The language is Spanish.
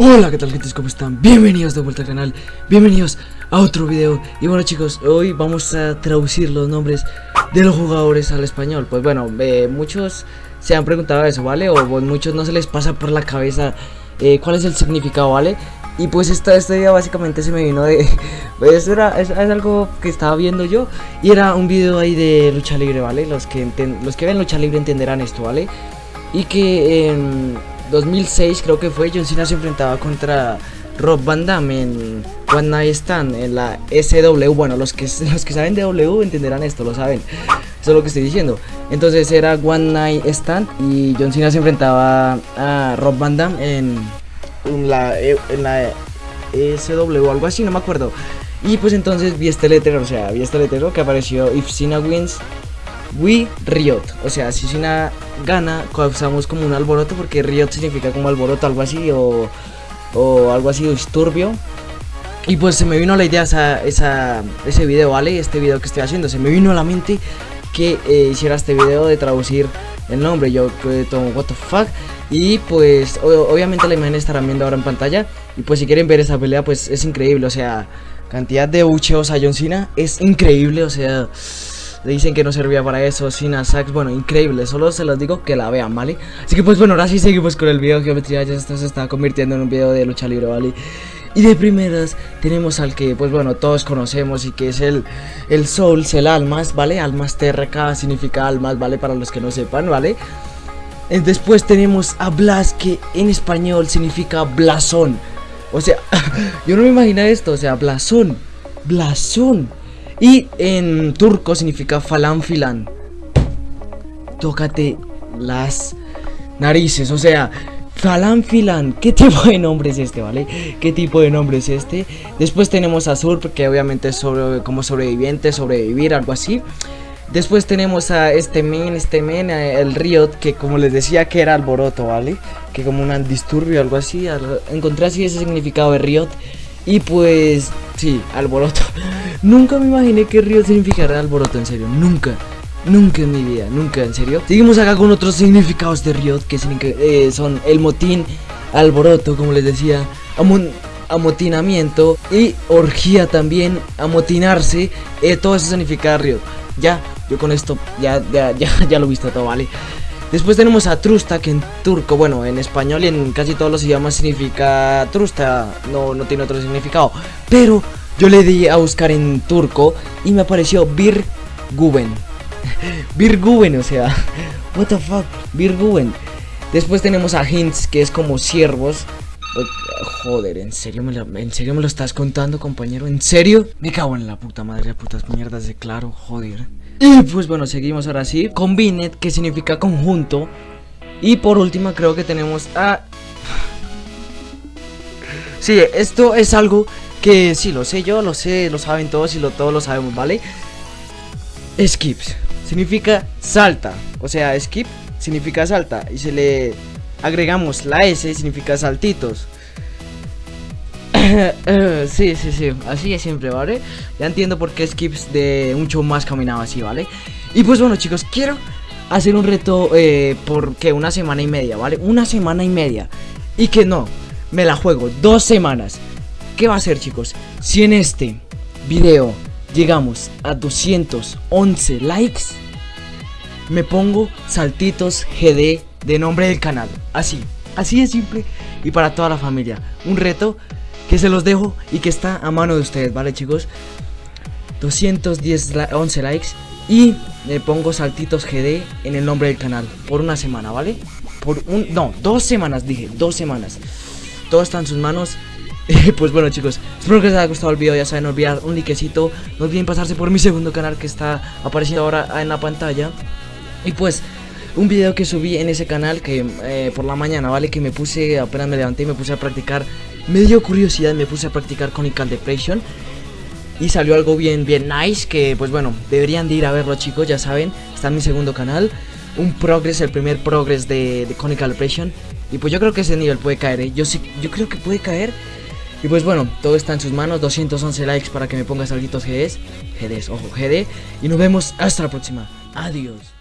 Hola, ¿qué tal gente? ¿Cómo están? Bienvenidos de vuelta al canal, bienvenidos a otro video Y bueno chicos, hoy vamos a traducir los nombres de los jugadores al español Pues bueno, eh, muchos se han preguntado eso, ¿vale? O muchos no se les pasa por la cabeza eh, cuál es el significado, ¿vale? Y pues esta, este video básicamente se me vino de... Pues era, es, algo que estaba viendo yo Y era un video ahí de lucha libre, ¿vale? Los que, los que ven lucha libre entenderán esto, ¿vale? Y que... en 2006 creo que fue, John Cena se enfrentaba contra Rob Van Damme en One Night Stand, en la SW. Bueno, los que, los que saben de W entenderán esto, lo saben. Eso es lo que estoy diciendo. Entonces era One Night Stand y John Cena se enfrentaba a Rob Van Damme en, la, en la SW o algo así, no me acuerdo. Y pues entonces vi este letrero, o sea, vi este letrero que apareció If Cena wins, We Riot. O sea, si gana, causamos como un alboroto, porque Riot significa como alboroto, algo así, o, o algo así, disturbio. Y pues se me vino la idea esa, esa, ese video, ¿vale? Este video que estoy haciendo, se me vino a la mente que eh, hiciera este video de traducir el nombre. Yo tomo what the fuck. Y pues obviamente la imagen estarán viendo ahora en pantalla. Y pues si quieren ver esa pelea, pues es increíble. O sea, cantidad de ucheos a John Cena es increíble. O sea... Le dicen que no servía para eso, sin Sax, bueno, increíble, solo se los digo que la vean, ¿vale? Así que pues bueno, ahora sí seguimos con el video geometría, ya se está convirtiendo en un video de lucha libre, ¿vale? Y de primeras tenemos al que, pues bueno, todos conocemos y que es el, el Souls, el Almas, ¿vale? Almas TRK significa almas, ¿vale? Para los que no sepan, ¿vale? Eh, después tenemos a Blas, que en español significa blasón. O sea, yo no me imagino esto, o sea, blasón, blasón. Y en turco significa falan filan. Tócate las narices, o sea, falan filan. ¿Qué tipo de nombre es este, vale? ¿Qué tipo de nombre es este? Después tenemos a Surp, que obviamente es como sobreviviente, sobrevivir, algo así. Después tenemos a este men, este men, el Riot, que como les decía que era alboroto, ¿vale? Que como un disturbio, algo así. Encontré así ese significado de Riot. Y pues, sí, alboroto. nunca me imaginé que Río significara alboroto, en serio, nunca. Nunca en mi vida, nunca, en serio. Seguimos acá con otros significados de Riot que eh, son el motín, alboroto, como les decía, amotinamiento y orgía también, amotinarse. Eh, todo eso significa Riot. Ya, yo con esto ya, ya, ya, ya lo he visto todo, ¿vale? Después tenemos a Trusta, que en turco, bueno, en español y en casi todos los idiomas significa Trusta, no, no tiene otro significado. Pero yo le di a buscar en turco y me apareció Birguben. Birguben, o sea, what the fuck, Birguben. Después tenemos a Hints, que es como siervos. Joder, ¿en serio, me lo, ¿en serio me lo estás contando, compañero? ¿En serio? Me cago en la puta madre, putas mierdas de claro, joder. Y pues bueno, seguimos ahora sí Combined, que significa conjunto. Y por último creo que tenemos a... Sí, esto es algo que sí, lo sé yo, lo sé, lo saben todos y lo, todos lo sabemos, ¿vale? Skips significa salta. O sea, skip significa salta. Y si le agregamos la S significa saltitos sí, sí, sí, así es siempre, ¿vale? Ya entiendo por qué Skips de un show más caminaba así, ¿vale? Y pues bueno, chicos, quiero hacer un reto eh, por que una semana y media, ¿vale? Una semana y media. Y que no, me la juego, dos semanas. ¿Qué va a ser, chicos? Si en este video llegamos a 211 likes, me pongo saltitos GD de nombre del canal. Así, así de simple y para toda la familia. Un reto se los dejo y que está a mano de ustedes, ¿vale chicos? 210, 11 likes y le pongo saltitos GD en el nombre del canal por una semana, ¿vale? Por un, no, dos semanas dije, dos semanas. Todo está en sus manos. pues bueno chicos, espero que les haya gustado el video, ya saben, olvidar un likecito, no olviden pasarse por mi segundo canal que está apareciendo ahora en la pantalla. Y pues, un video que subí en ese canal que eh, por la mañana, ¿vale? Que me puse, apenas me levanté y me puse a practicar me dio curiosidad, me puse a practicar Conical Depression y salió algo bien, bien nice que pues bueno, deberían de ir a verlo chicos, ya saben, está en mi segundo canal, un progress, el primer progress de, de Conical Depression y pues yo creo que ese nivel puede caer, ¿eh? yo sí, yo creo que puede caer y pues bueno, todo está en sus manos, 211 likes para que me pongas salditos GDs, GDs, ojo, GD y nos vemos hasta la próxima, adiós.